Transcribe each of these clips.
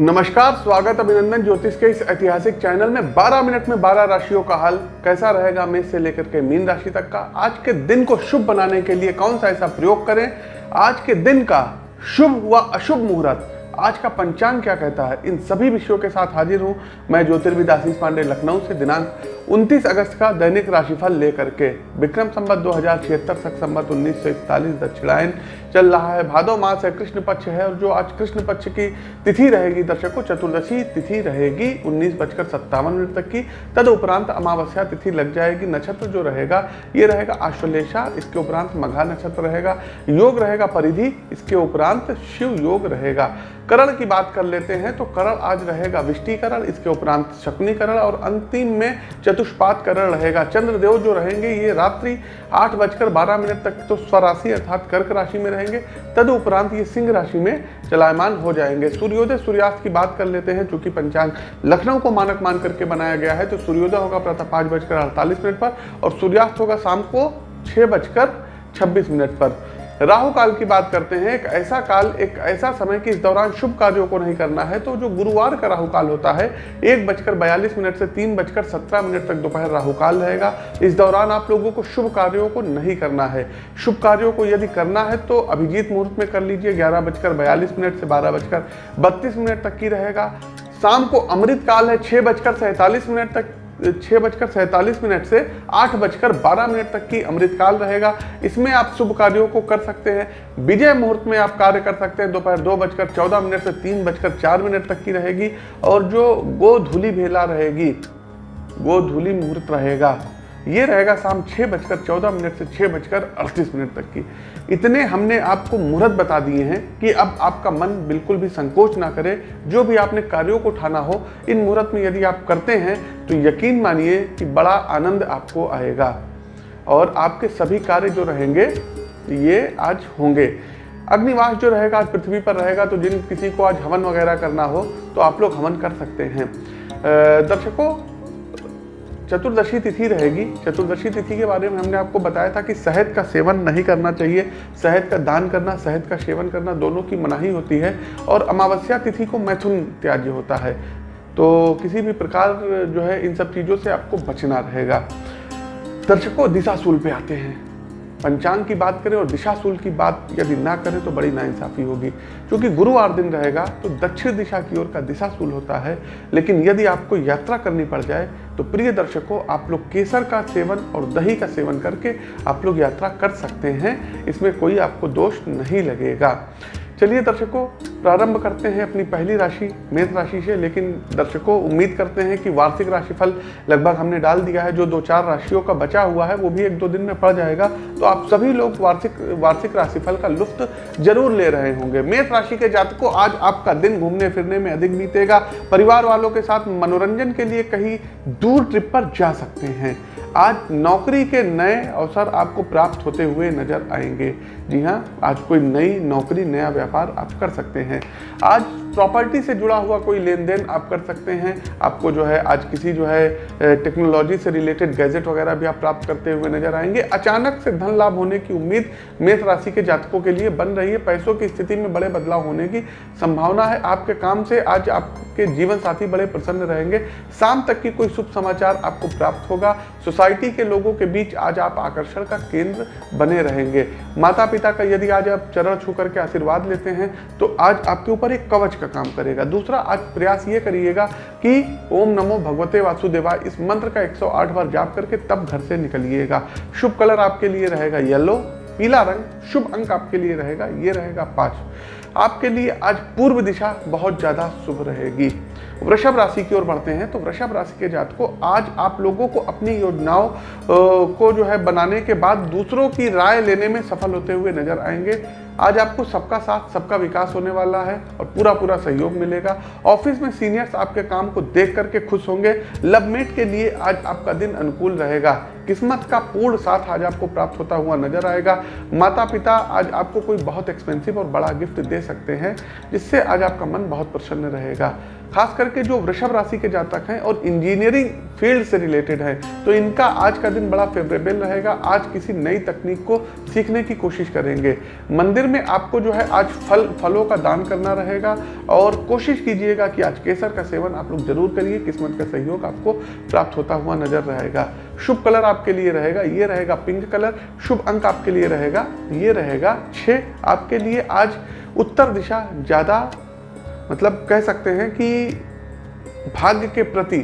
नमस्कार, स्वागत अभिनंदन ज्योतिष के इस ऐतिहासिक चैनल में। 12 मिनट में 12 राशियों का हल कैसा रहेगा मेष से लेकर के मीन राशि तक का? आज के दिन को शुभ बनाने के लिए कौन सा ऐसा प्रयोग करें? आज के दिन का शुभ व अशुभ मुहूर्त। आज का पंचांग क्या कहता है? इन सभी विषयों के साथ हाजिर हूँ मैं ज्योतिर्विद आशीष पांडे, लखनऊ से, दिनांक 29 अगस्त का दैनिक राशिफल लेकर के। विक्रम संबत दो हज़ार छिहत्तर तक संबत उन्नीस सौ इकतालीस, दक्षिणायन चल रहा है। भादो मास है, कृष्ण पक्ष है और जो आज कृष्ण पक्ष की तिथि रहेगी दर्शकों चतुर्दशी तिथि रहेगी, उन्नीस बजकर सत्तावन मिनट तक की। तद उपरांत अमावस्या तिथि लग जाएगी, नक्षत्र जो रहेगा, ये रहेगा आश्वलेषा इसके उपरांत मघा नक्षत्र रहेगा, योग रहेगा परिधि, इसके उपरांत शिव योग रहेगा। करण की बात कर लेते हैं तो करण आज रहेगा विष्टिकरण, इसके उपरांत शकुनीकरण और अंतिम में चतुष्पात करण रहेगा। चंद्रदेव जो रहेंगे, ये रात्रि आठ बजकर बारह मिनट तक तो स्वराशि अर्थात कर्क राशि में रहेंगे। तद उपरांत ये सिंह राशि में चलायमान हो जाएँगे। सूर्योदय, सूर्यास्त की बात कर लेते हैं, चूँकि पंचांग लखनऊ को मानक मान करके बनाया गया है तो सूर्योदय होगा प्रातः पाँच बजकर अड़तालीस मिनट पर और सूर्यास्त होगा शाम को छः बजकर छब्बीस मिनट पर। राहु काल की बात करते हैं, एक ऐसा काल, एक ऐसा समय कि इस दौरान शुभ कार्यों को नहीं करना है तो जो गुरुवार का राहु काल होता है, एक बजकर बयालीस मिनट से तीन बजकर सत्रह मिनट तक दोपहर राहु काल रहेगा। इस दौरान आप लोगों को शुभ कार्यों को नहीं करना है। शुभ कार्यों को यदि करना है तो अभिजीत मुहूर्त में कर लीजिए, ग्यारह बजकर बयालीस मिनट से बारह बजकर बत्तीस मिनट तक की रहेगा। शाम को अमृत काल है, छह बजकर सैंतालीस मिनट तक छः बजकर सैंतालीस मिनट से आठ बजकर बारह मिनट तक की अमृतकाल रहेगा। इसमें आप शुभ कार्यों को कर सकते हैं। विजय मुहूर्त में आप कार्य कर सकते हैं। दोपहर दो बजकर चौदह मिनट से तीन बजकर चार मिनट तक की रहेगी और जो गोधूली भेला रहेगी, गोधूली मुहूर्त रहेगा। ये रहेगा शाम छः बजकर चौदह मिनट से छः बजकर अड़तीस मिनट तक की। इतने हमने आपको मुहूर्त बता दिए हैं कि अब आपका मन बिल्कुल भी संकोच ना करे, जो भी आपने कार्यों को उठाना हो, इन मुहूर्त में यदि आप करते हैं तो यकीन मानिए कि बड़ा आनंद आपको आएगा। और आपके सभी कार्य जो रहेंगे, ये आज होंगे। अग्निवास जो रहेगा, आज पृथ्वी पर रहेगा तो जिन किसी को आज हवन वगैरह करना हो तो आप लोग हवन कर सकते हैं। दर्शकों चतुर्दशी तिथि रहेगी। चतुर्दशी तिथि के बारे में हमने आपको बताया था कि शहद का सेवन नहीं करना चाहिए। शहद का दान करना, शहद का सेवन करना दोनों की मनाही होती है और अमावस्या तिथि को मैथुन त्याज्य होता है। तो किसी भी प्रकार जो है इन सब चीज़ों से आपको बचना रहेगा। दर्शकों, दिशाशूल पे आते हैं। पंचांग की बात करें और दिशा दिशाशूल की बात यदि ना करें तो बड़ी नाइंसाफ़ी होगी। क्योंकि गुरुवार दिन रहेगा तो दक्षिण दिशा की ओर का दिशा दिशाशूल होता है। लेकिन यदि आपको यात्रा करनी पड़ जाए तो प्रिय दर्शकों, आप लोग केसर का सेवन और दही का सेवन करके आप लोग यात्रा कर सकते हैं। इसमें कोई आपको दोष नहीं लगेगा। चलिए दर्शकों, प्रारंभ करते हैं अपनी पहली राशि, मेष राशि से, लेकिन दर्शकों, उम्मीद करते हैं कि वार्षिक राशिफल लगभग हमने डाल दिया है। जो दो चार राशियों का बचा हुआ है, वो भी एक दो दिन में पड़ जाएगा। तो आप सभी लोग वार्षिक वार्षिक राशिफल का लुफ्त ज़रूर ले रहे होंगे। मेष राशि के जातकों, आज आपका दिन घूमने फिरने में अधिक बीतेगा। परिवार वालों के साथ मनोरंजन के लिए कहीं दूर ट्रिप पर जा सकते हैं। आज नौकरी के नए अवसर आपको प्राप्त होते हुए नज़र आएँगे। जी हाँ आज कोई नई नौकरी, नया व्यापार आप कर सकते हैं। आज प्रॉपर्टी से जुड़ा हुआ कोई लेन देन आप कर सकते हैं। आपको जो है, आज किसी जो है टेक्नोलॉजी से रिलेटेड गैजेट वगैरह भी आप प्राप्त करते हुए नज़र आएँगे। अचानक से धन लाभ होने की उम्मीद मेष राशि के जातकों के लिए बन रही है। पैसों की स्थिति में बड़े बदलाव होने की संभावना है। आपके काम से आज आपके जीवन साथी बड़े प्रसन्न रहेंगे। शाम तक की कोई शुभ समाचार आपको प्राप्त होगा। सोसाइटी के लोगों के बीच आज आप आकर्षण का केंद्र बने रहेंगे। माता पिता का यदि आज आप चरण छू करके आशीर्वाद लेते हैं तो आज आपके ऊपर एक कवच का काम करेगा। दूसरा, आज प्रयास ये करिएगा कि ओम नमो भगवते वासुदेवा इस मंत्र का 108 बार जाप करके तब घर से निकलिएगा। शुभ कलर आपके लिए रहेगा येलो, पीला रंग शुभ अंक आपके लिए रहेगा, ये रहेगा पाँच। आपके लिए आज पूर्व दिशा बहुत ज़्यादा शुभ रहेगी। वृषभ राशि की ओर बढ़ते हैं तो वृषभ राशि के जात को आज आप लोगों को अपनी योजनाओं को जो है बनाने के बाद दूसरों की राय लेने में सफल होते हुए नज़र आएँगे। आज आपको सबका साथ, सबका विकास होने वाला है और पूरा पूरा सहयोग मिलेगा। ऑफ़िस में सीनियर्स आपके काम को देख करके खुश होंगे। लवमेट के लिए आज आपका दिन अनुकूल रहेगा। किस्मत का पूर्ण साथ आज आपको प्राप्त होता हुआ नज़र आएगा। माता पिता आज आपको कोई बहुत एक्सपेंसिव और बड़ा गिफ्ट दे सकते हैं, जिससे आज आपका मन बहुत प्रसन्न रहेगा। खास करके जो वृषभ राशि के जातक हैं और इंजीनियरिंग फ़ील्ड से रिलेटेड है तो इनका आज का दिन बड़ा फेवरेबल रहेगा। आज किसी नई तकनीक को सीखने की कोशिश करेंगे। मंदिर में आपको जो है आज फल, फलों का दान करना रहेगा और कोशिश कीजिएगा कि आज केसर का सेवन आप लोग ज़रूर करिए, किस्मत का सहयोग आपको प्राप्त होता हुआ नज़र रहेगा। शुभ कलर आपके लिए रहेगा, ये रहेगा पिंक कलर, शुभ अंक आपके लिए रहेगा, ये रहेगा छ आपके लिए आज उत्तर दिशा ज़्यादा मतलब कह सकते हैं कि भाग्य के प्रति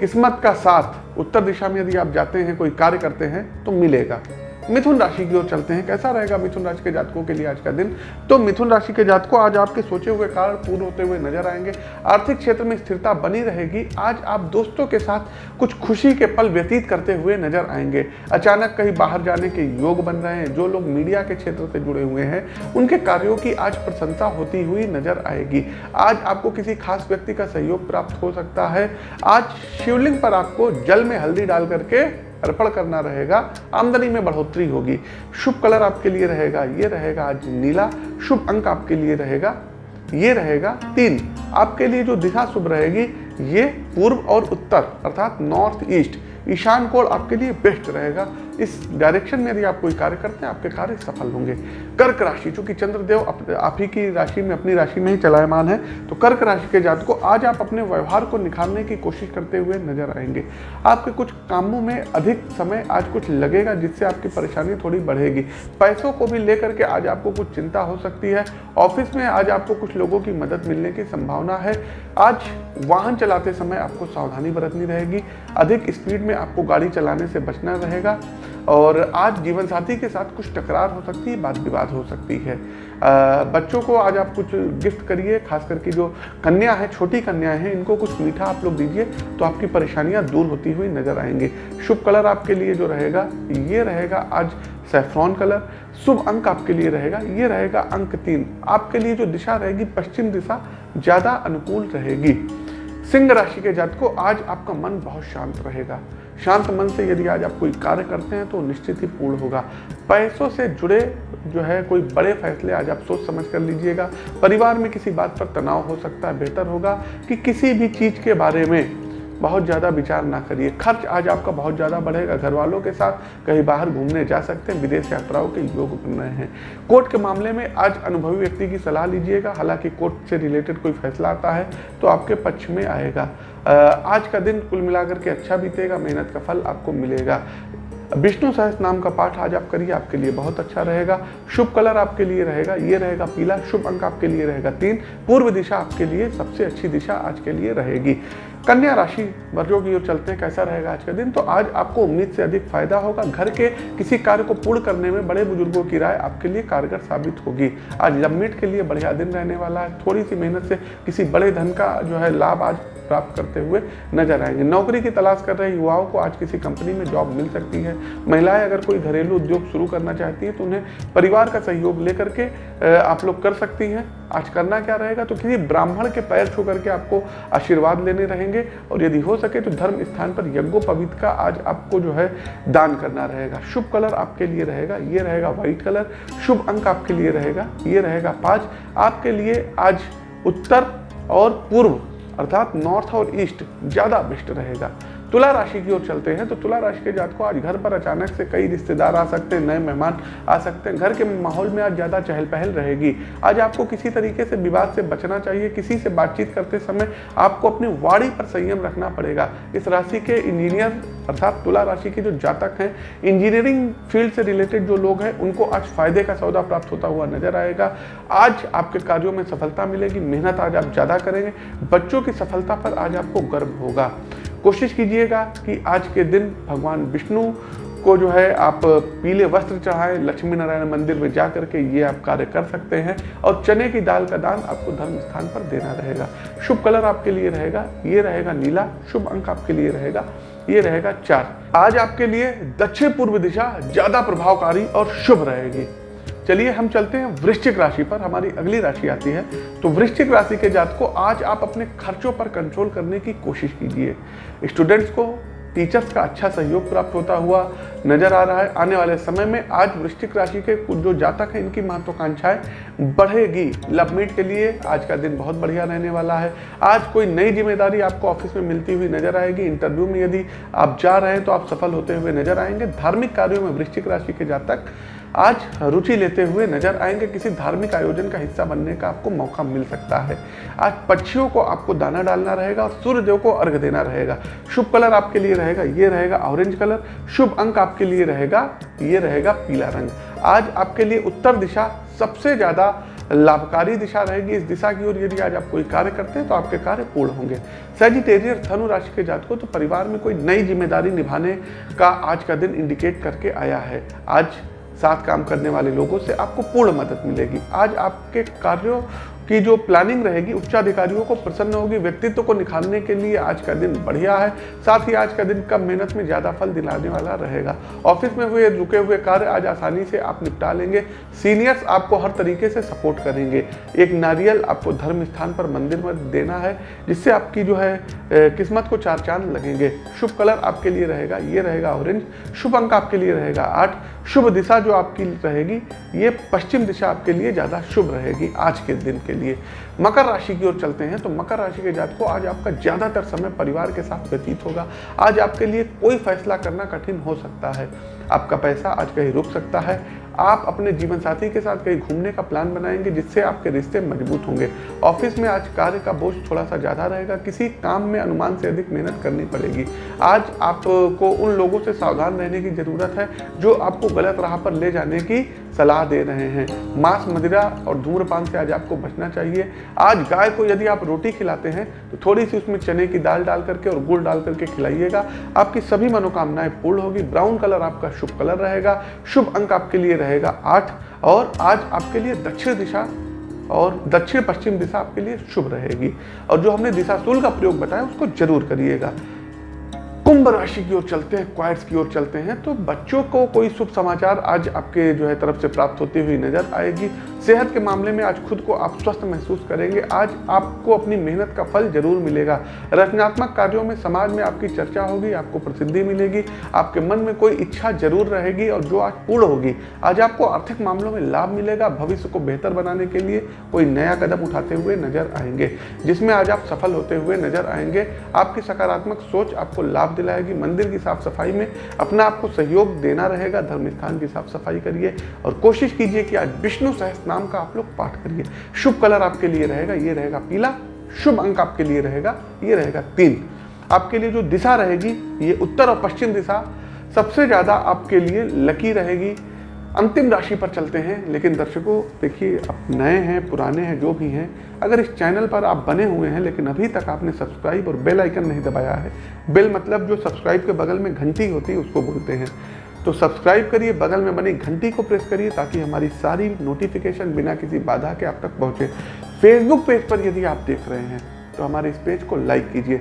किस्मत का साथ, उत्तर दिशा में यदि आप जाते हैं, कोई कार्य करते हैं तो मिलेगा। मिथुन राशि की ओर चलते हैं। कैसा रहेगा मिथुन राशि के जातकों के लिए आज का दिन? तो मिथुन राशि के जातकों आज आपके सोचे हुए कार्य पूर्ण होते हुए नज़र आएँगे। आर्थिक क्षेत्र में स्थिरता बनी रहेगी। आज आप दोस्तों के साथ कुछ खुशी के पल व्यतीत करते हुए नज़र आएँगे। अचानक कहीं बाहर जाने के योग बन रहे हैं। जो लोग मीडिया के क्षेत्र से जुड़े हुए हैं, उनके कार्यों की आज प्रशंसा होती हुई नज़र आएगी। आज आपको किसी खास व्यक्ति का सहयोग प्राप्त हो सकता है। आज शिवलिंग पर आपको जल में हल्दी डाल करके अर्पण करना रहेगा, आमदनी में बढ़ोतरी होगी। शुभ कलर आपके लिए रहेगा, ये रहेगा आज नीला। शुभ अंक आपके लिए रहेगा, ये रहेगा तीन। आपके लिए जो दिशा शुभ रहेगी, ये पूर्व और उत्तर, अर्थात नॉर्थ ईस्ट। ईशान कोण आपके लिए बेस्ट रहेगा। इस डायरेक्शन में यदि आप कोई कार्य करते हैं, आपके कार्य सफल होंगे। कर्क राशि, चूँकि चंद्रदेव आप ही की राशि में, अपनी राशि में ही चलायमान है तो कर्क राशि के जात को आज आप अपने व्यवहार को निखारने की कोशिश करते हुए नज़र आएँगे। आपके कुछ कामों में अधिक समय आज कुछ लगेगा, जिससे आपकी परेशानी थोड़ी बढ़ेगी। पैसों को भी लेकर के आज आपको कुछ चिंता हो सकती है। ऑफ़िस में आज आपको कुछ लोगों की मदद मिलने की संभावना है। आज वाहन चलाते समय आपको सावधानी बरतनी रहेगी। अधिक स्पीड में आपको गाड़ी चलाने से बचना रहेगा। और आज जीवन साथी के साथ कुछ टकरार हो सकती है बात विवाद हो सकती है। आ, बच्चों को आज आप कुछ गिफ्ट करिए खास करके जो कन्या है छोटी कन्या है इनको कुछ मीठा आप लोग दीजिए तो आपकी परेशानियाँ दूर होती हुई नज़र आएँगे। शुभ कलर आपके लिए जो रहेगा ये रहेगा आज सेफ्रॉन कलर शुभ अंक आपके लिए रहेगा ये रहेगा अंक तीन। आपके लिए जो दिशा रहेगी पश्चिम दिशा ज़्यादा अनुकूल रहेगी। सिंह राशि के जात को आज आपका मन बहुत शांत रहेगा। शांत मन से यदि आज आप कोई कार्य करते हैं तो निश्चित ही पूर्ण होगा। पैसों से जुड़े जो है, कोई बड़े फैसले आज आप सोच समझ कर लीजिएगा। परिवार में किसी बात पर तनाव हो सकता है, बेहतर होगा कि किसी भी चीज़ के बारे में बहुत ज़्यादा विचार ना करिए। खर्च आज आपका बहुत ज़्यादा बढ़ेगा। घर वालों के साथ कहीं बाहर घूमने जा सकते हैं, विदेश यात्राओं के योग बन रहे हैं। कोर्ट के मामले में आज अनुभवी व्यक्ति की सलाह लीजिएगा। हालाँकि कोर्ट से रिलेटेड कोई फैसला आता है तो आपके पक्ष में आएगा। आज का दिन कुल मिलाकर के अच्छा बीतेगा, मेहनत का फल आपको मिलेगा। विष्णु सहस नाम का पाठ आज आप करिए, आपके लिए बहुत अच्छा रहेगा। शुभ कलर आपके लिए रहेगा, ये रहेगा पीला, शुभ अंक आपके लिए रहेगा तीन। पूर्व दिशा आपके लिए सबसे अच्छी दिशा आज के लिए रहेगी। कन्या राशि वर्जों की ओर चलते हैं, कैसा रहेगा आज का दिन? तो आज आपको उम्मीद से अधिक फ़ायदा होगा, घर के किसी कार्य को पूर्ण करने में बड़े बुज़ुर्गों की राय आपके लिए कारगर साबित होगी। आज लम्बिट के लिए बढ़िया दिन रहने वाला है, थोड़ी सी मेहनत से किसी बड़े धन का जो है लाभ आज प्राप्त करते हुए नज़र आएँगे। नौकरी की तलाश कर रहे युवाओं को आज किसी कंपनी में जॉब मिल सकती है। महिलाएँ अगर कोई घरेलू उद्योग शुरू करना चाहती है तो उन्हें परिवार का सहयोग लेकर के आप लोग कर सकती हैं। आज करना क्या रहेगा? तो किसी ब्राह्मण के पैर छू करके आपको आशीर्वाद लेने रहेंगे और यदि हो सके तो धर्म स्थान पर यज्ञोपवीत का आज आपको जो है दान करना रहेगा। शुभ कलर आपके लिए रहेगा, ये रहेगा व्हाइट कलर। शुभ अंक आपके लिए रहेगा, ये रहेगा पाँच। आपके लिए आज उत्तर और पूर्व। अर्थात नॉर्थ और ईस्ट ज़्यादा बेस्ट रहेगा। तुला राशि की ओर चलते हैं तो तुला राशि के जात को आज घर पर अचानक से कई रिश्तेदार आ सकते हैं, नए मेहमान आ सकते हैं। घर के माहौल में आज ज़्यादा चहल पहल रहेगी। आज आपको किसी तरीके से विवाद से बचना चाहिए, किसी से बातचीत करते समय आपको अपनी वाणी पर संयम रखना पड़ेगा। इस राशि के इंजीनियर अर्थात तुला राशि के जो जातक हैं इंजीनियरिंग फ़ील्ड से रिलेटेड जो लोग हैं, उनको आज फ़ायदे का सौदा प्राप्त होता हुआ नज़र आएगा। आज आपके कार्यों में सफलता मिलेगी, मेहनत आज आप ज़्यादा करेंगे, बच्चों की सफलता पर आज आपको गर्व होगा। कोशिश कीजिएगा कि आज के दिन भगवान विष्णु को जो है आप पीले वस्त्र चढ़ाएँ, लक्ष्मी नारायण मंदिर में जा करके ये आप कार्य कर सकते हैं और चने की दाल का दान आपको धर्म स्थान पर देना रहेगा। शुभ कलर आपके लिए रहेगा, ये रहेगा नीला, शुभ अंक आपके लिए रहेगा, ये रहेगा चार। आज आपके लिए दक्षिण पूर्व दिशा ज़्यादा प्रभावकारी और शुभ रहेगी। चलिए हम चलते हैं वृश्चिक राशि पर, हमारी अगली राशि आती है। तो वृश्चिक राशि के जात को आज आप अपने खर्चों पर कंट्रोल करने की कोशिश कीजिए। स्टूडेंट्स को टीचर्स का अच्छा सहयोग प्राप्त होता हुआ नज़र आ रहा है। आने वाले समय में आज वृश्चिक राशि के कुछ जो जातक हैं, इनकी महत्वाकांक्षाएँ बढ़ेगी। लव मीट के लिए आज का दिन बहुत बढ़िया रहने वाला है। आज कोई नई ज़िम्मेदारी आपको ऑफ़िस में मिलती हुई नज़र आएगी। इंटरव्यू में यदि आप जा रहे हैं तो आप सफल होते हुए नज़र आएँगे। धार्मिक कार्यों में वृश्चिक राशि के जातक आज रुचि लेते हुए नज़र आएँगे किसी धार्मिक आयोजन का हिस्सा बनने का आपको मौका मिल सकता है। आज पक्षियों को आपको दाना डालना रहेगा और सूर्यदेव को अर्घ देना रहेगा। शुभ कलर आपके लिए रहेगा, ये रहेगा ऑरेंज कलर। शुभ अंक आपके लिए रहेगा, ये रहेगा पीला रंग। आज आपके लिए उत्तर दिशा सबसे ज़्यादा लाभकारी दिशा रहेगी। इस दिशा की ओर यदि आज आप कोई कार्य करते हैं तो आपके कार्य पूर्ण होंगे। सेजिटेरियर धनु राशि के जातकों तो परिवार में कोई नई ज़िम्मेदारी निभाने का आज का दिन इंडिकेट करके आया है। आज साथ काम करने वाले लोगों से आपको पूर्ण मदद मिलेगी। आज आपके कार्यों की जो प्लानिंग रहेगी, उच्चाधिकारियों को प्रसन्न होगी, व्यक्तित्व को निखारने के लिए आज का दिन बढ़िया है। साथ ही आज का दिन कम मेहनत में ज़्यादा फल दिलाने वाला रहेगा। ऑफ़िस में हुए, रुके हुए कार्य आज आसानी से आप निपटा लेंगे। सीनियर्स आपको हर तरीके से सपोर्ट करेंगे। एक नारियल आपको धर्म स्थान पर मंदिर में देना है, जिससे आपकी जो है किस्मत को चार चाँद लगेंगे। शुभ कलर आपके लिए रहेगा, ये रहेगा ऑरेंज शुभ अंक आपके लिए रहेगा आठ। शुभ दिशा जो आपकी रहेगी, ये पश्चिम दिशा आपके लिए ज़्यादा शुभ रहेगी आज के दिन के लिए। मकर राशि की ओर चलते हैं तो मकर राशि के जात को आज आपका ज़्यादातर समय परिवार के साथ व्यतीत होगा। आज आपके लिए कोई फैसला करना कठिन हो सकता है। आपका पैसा आज कहीं रुक सकता है आप अपने जीवन साथी के साथ कहीं घूमने का प्लान बनाएँगे जिससे आपके रिश्ते मज़बूत होंगे। ऑफ़िस में आज कार्य का बोझ थोड़ा सा ज़्यादा रहेगा। किसी काम में अनुमान से अधिक मेहनत करनी पड़ेगी। आज आपको उन लोगों से सावधान रहने की ज़रूरत है जो आपको गलत राह पर ले जाने की सलाह दे रहे हैं। मांस, मदिरा और धूम्रपान से आज आपको बचना चाहिए। आज गाय को यदि आप रोटी खिलाते हैं तो थोड़ी सी उसमें चने की दाल डाल करके और गुड़ डाल करके खिलाइएगा। आपकी सभी मनोकामनाएँ पूर्ण होगी। ब्राउन कलर आपका शुभ कलर रहेगा। शुभ अंक आपके लिए रहेगा आठ, और आज आपके लिए दक्षिण दिशा और दक्षिण पश्चिम दिशा आपके लिए शुभ रहेगी। और जो हमने दिशा सूल का प्रयोग बताया, उसको ज़रूर करिएगा। कुंभ राशि की ओर चलते हैं, क्वाइट्स की ओर चलते हैं तो बच्चों को कोई शुभ समाचार आज आपके जो है तरफ़ से प्राप्त होती हुई नज़र आएगी। सेहत के मामले में आज खुद को आप स्वस्थ महसूस करेंगे। आज आपको अपनी मेहनत का फल ज़रूर मिलेगा। रचनात्मक कार्यों में समाज में आपकी चर्चा होगी, आपको प्रसिद्धि मिलेगी, आपके मन में कोई इच्छा ज़रूर रहेगी और जो आज पूर्ण होगी, आज आपको आर्थिक मामलों में लाभ मिलेगा भविष्य को बेहतर बनाने के लिए। कोई नया कदम उठाते हुए नज़र आएँगे, जिसमें आज आप सफल होते हुए नज़र आएँगे। आपकी सकारात्मक सोच आपको लाभ दिलाएगी। मंदिर की साफ़ सफ़ाई में अपना आपको सहयोग देना रहेगा। धर्म स्थान की साफ़ सफ़ाई करिए और कोशिश कीजिए कि आज विष्णु सहस्त्र नाम का आप लोग पाठ करिए। शुभ कलर आपके लिए रहेगा, ये रहेगा पीला। शुभ अंक आपके लिए रहेगा, ये रहेगा तीन। आपके लिए जो दिशा रहेगी, ये उत्तर और पश्चिम दिशा। सबसे ज़्यादा आपके लिए लकी रहेगी। अंतिम राशि पर चलते हैं, लेकिन दर्शकों, देखिए, आप नए हैं, पुराने हैं, जो भी हैं, अगर इस चैनल पर आप बने हुए हैं, लेकिन अभी तक आपने सब्सक्राइब और बेल आइकन नहीं दबाया है, बेल मतलब जो सब्सक्राइब के बगल में घंटी होती है, उसको बोलते हैं। तो सब्सक्राइब करिए, बगल में बनी घंटी को प्रेस करिए ताकि हमारी सारी नोटिफिकेशन बिना किसी बाधा के आप तक पहुँचे। फेसबुक पेज पर यदि आप देख रहे हैं तो हमारे इस पेज को लाइक कीजिए।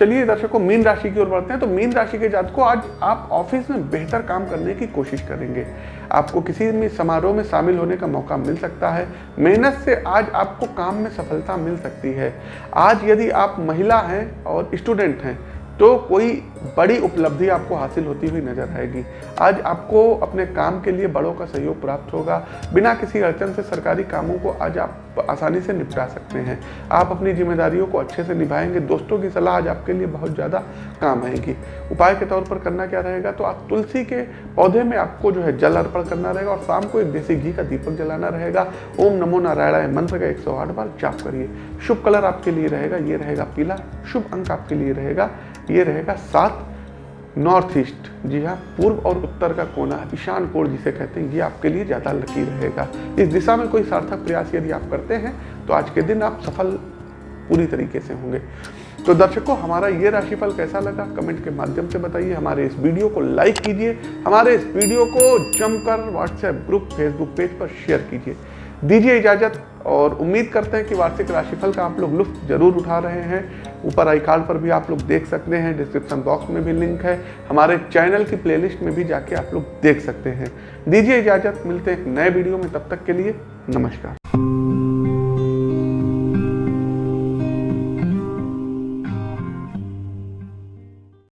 चलिए दर्शकों मीन राशि की ओर बढ़ते हैं। तो मीन राशि के जात को आज आप ऑफ़िस में बेहतर काम करने की कोशिश करेंगे। आपको किसी भी समारोह में शामिल होने का मौका मिल सकता है। मेहनत से आज आपको काम में सफलता मिल सकती है। आज यदि आप महिला हैं और स्टूडेंट हैं तो कोई बड़ी उपलब्धि आपको हासिल होती हुई नज़र आएगी। आज आपको अपने काम के लिए बड़ों का सहयोग प्राप्त होगा। बिना किसी अड़चन से सरकारी कामों को आज आप आसानी से निपटा सकते हैं। आप अपनी जिम्मेदारियों को अच्छे से निभाएँगे। दोस्तों की सलाह आज आपके लिए बहुत ज़्यादा काम आएगी। उपाय के तौर पर करना क्या रहेगा? तो आप तुलसी के पौधे में आपको जो है जल अर्पण करना रहेगा और शाम को एक देसी घी का दीपक जलाना रहेगा। ओम नमो नारायण मंत्र का एक सौ आठ बार जाप करिए। शुभ कलर आपके लिए रहेगा, ये रहेगा पीला। शुभ अंक आपके लिए रहेगा ये रहेगा सात नॉर्थ ईस्ट। जी हाँ पूर्व और उत्तर का कोना, ईशान कोण जिसे कहते हैं, ये आपके लिए ज़्यादा लकी रहेगा। इस दिशा में कोई सार्थक प्रयास यदि आप करते हैं तो आज के दिन आप सफल पूरी तरीके से होंगे। तो दर्शकों, हमारा ये राशिफल कैसा लगा? कमेंट के माध्यम से बताइए। हमारे इस वीडियो को लाइक कीजिए। हमारे इस वीडियो को जमकर व्हाट्सएप ग्रुप फेसबुक पेज पर शेयर कीजिए। दीजिए इजाज़त और उम्मीद करते हैं कि वार्षिक राशिफल का आप लोग लुफ्त ज़रूर उठा रहे हैं। ऊपर आई कार्ड पर भी आप लोग देख सकते हैं डिस्क्रिप्शन बॉक्स में भी लिंक है। हमारे चैनल की प्लेलिस्ट में भी जाके आप लोग देख सकते हैं। दीजिए इजाज़त, मिलते हैं एक नए वीडियो में, तब तक के लिए नमस्कार।